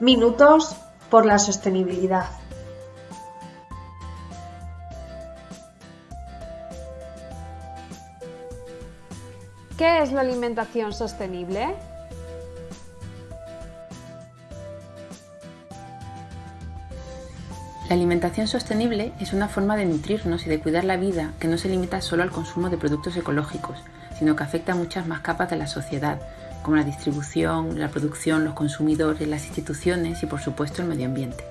Minutos por la sostenibilidad. ¿Qué es la alimentación sostenible? La alimentación sostenible es una forma de nutrirnos y de cuidar la vida que no se limita solo al consumo de productos ecológicos, sino que afecta a muchas más capas de la sociedad, como la distribución, la producción, los consumidores, las instituciones y por supuesto el medio ambiente.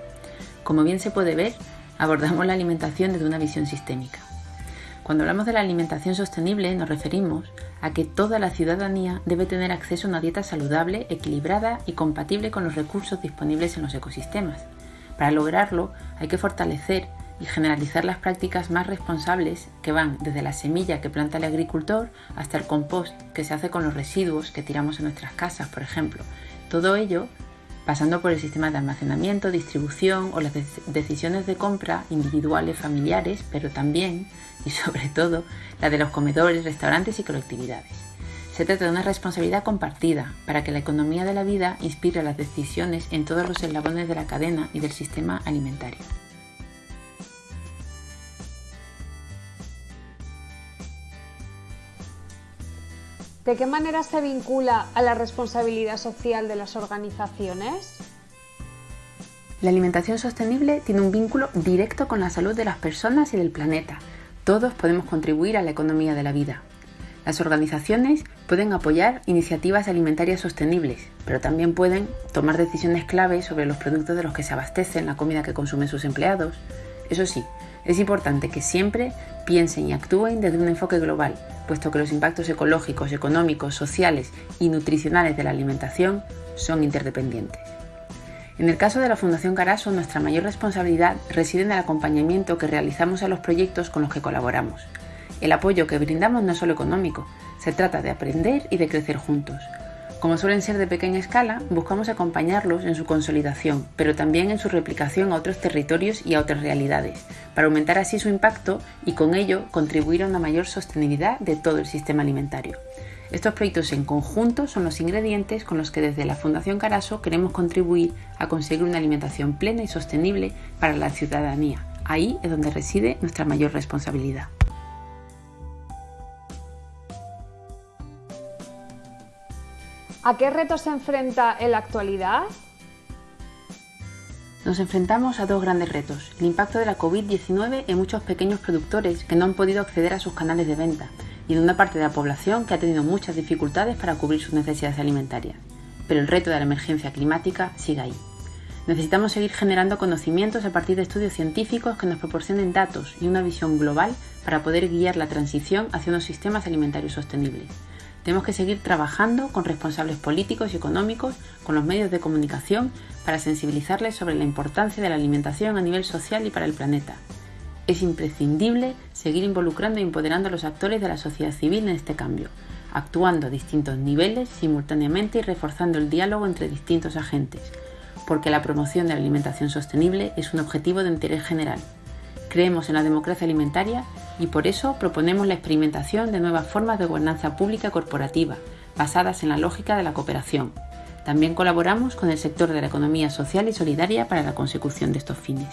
Como bien se puede ver, abordamos la alimentación desde una visión sistémica. Cuando hablamos de la alimentación sostenible nos referimos a que toda la ciudadanía debe tener acceso a una dieta saludable, equilibrada y compatible con los recursos disponibles en los ecosistemas para lograrlo hay que fortalecer y generalizar las prácticas más responsables que van desde la semilla que planta el agricultor hasta el compost que se hace con los residuos que tiramos en nuestras casas, por ejemplo. Todo ello pasando por el sistema de almacenamiento, distribución o las decisiones de compra individuales, familiares, pero también y sobre todo la de los comedores, restaurantes y colectividades. Se trata de una responsabilidad compartida para que la economía de la vida inspire las decisiones en todos los eslabones de la cadena y del sistema alimentario. ¿De qué manera se vincula a la responsabilidad social de las organizaciones? La alimentación sostenible tiene un vínculo directo con la salud de las personas y del planeta. Todos podemos contribuir a la economía de la vida. Las organizaciones pueden apoyar iniciativas alimentarias sostenibles, pero también pueden tomar decisiones claves sobre los productos de los que se abastecen, la comida que consumen sus empleados. Eso sí, es importante que siempre piensen y actúen desde un enfoque global, puesto que los impactos ecológicos, económicos, sociales y nutricionales de la alimentación son interdependientes. En el caso de la Fundación Caraso, nuestra mayor responsabilidad reside en el acompañamiento que realizamos a los proyectos con los que colaboramos, el apoyo que brindamos no es solo económico, se trata de aprender y de crecer juntos. Como suelen ser de pequeña escala, buscamos acompañarlos en su consolidación, pero también en su replicación a otros territorios y a otras realidades, para aumentar así su impacto y con ello contribuir a una mayor sostenibilidad de todo el sistema alimentario. Estos proyectos en conjunto son los ingredientes con los que desde la Fundación Caraso queremos contribuir a conseguir una alimentación plena y sostenible para la ciudadanía. Ahí es donde reside nuestra mayor responsabilidad. ¿A qué retos se enfrenta en la actualidad? Nos enfrentamos a dos grandes retos. El impacto de la COVID-19 en muchos pequeños productores que no han podido acceder a sus canales de venta y en una parte de la población que ha tenido muchas dificultades para cubrir sus necesidades alimentarias. Pero el reto de la emergencia climática sigue ahí. Necesitamos seguir generando conocimientos a partir de estudios científicos que nos proporcionen datos y una visión global para poder guiar la transición hacia unos sistemas alimentarios sostenibles. Tenemos que seguir trabajando con responsables políticos y económicos, con los medios de comunicación, para sensibilizarles sobre la importancia de la alimentación a nivel social y para el planeta. Es imprescindible seguir involucrando e empoderando a los actores de la sociedad civil en este cambio, actuando a distintos niveles simultáneamente y reforzando el diálogo entre distintos agentes, porque la promoción de la alimentación sostenible es un objetivo de interés general. Creemos en la democracia alimentaria y por eso proponemos la experimentación de nuevas formas de gobernanza pública corporativa, basadas en la lógica de la cooperación. También colaboramos con el sector de la economía social y solidaria para la consecución de estos fines.